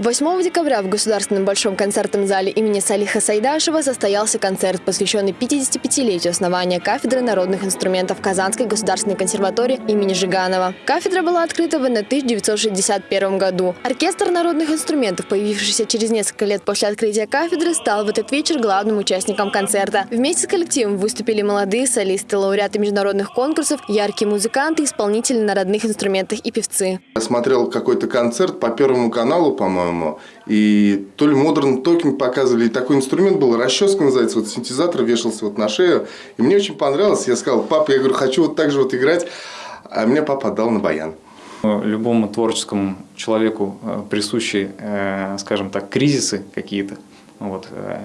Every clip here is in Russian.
8 декабря в Государственном большом концертном зале имени Салиха Сайдашева состоялся концерт, посвященный 55-летию основания кафедры народных инструментов Казанской государственной консерватории имени Жиганова. Кафедра была открыта в 1961 году. Оркестр народных инструментов, появившийся через несколько лет после открытия кафедры, стал в этот вечер главным участником концерта. Вместе с коллективом выступили молодые солисты, лауреаты международных конкурсов, яркие музыканты, исполнители на родных инструментах и певцы. Я смотрел какой-то концерт по Первому каналу, по-моему, по-моему. И то ли Modern Talking показывали, и такой инструмент был, расческа называется, вот синтезатор вешался вот на шею. И мне очень понравилось, я сказал, папа, я говорю, хочу вот так же вот играть. А мне папа отдал на баян. Любому творческому человеку э, присущи, э, скажем так, кризисы какие-то. Вот. Э,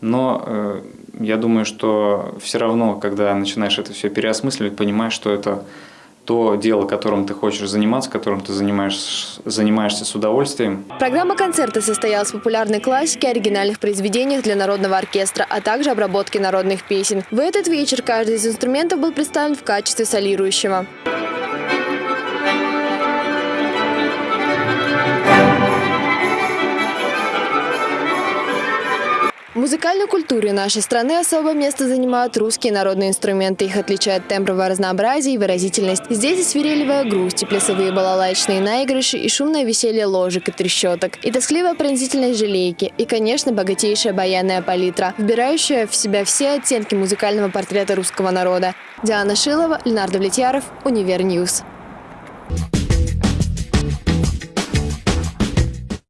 но я думаю, что все равно, когда начинаешь это все переосмысливать, понимаешь, что это то дело, которым ты хочешь заниматься, которым ты занимаешь, занимаешься с удовольствием. Программа концерта состоялась в популярной классике, оригинальных произведениях для народного оркестра, а также обработке народных песен. В этот вечер каждый из инструментов был представлен в качестве солирующего. В музыкальной культуре нашей страны особое место занимают русские народные инструменты. Их отличает тембровое разнообразие и выразительность. Здесь и свирелевая грусть, и плясовые балалайчные наигрыши, и шумное веселье ложек и трещоток, и тоскливая пронзительность желейки, и, конечно, богатейшая баянная палитра, вбирающая в себя все оттенки музыкального портрета русского народа. Диана Шилова, Ленар Довлетьяров, Univer News. Thank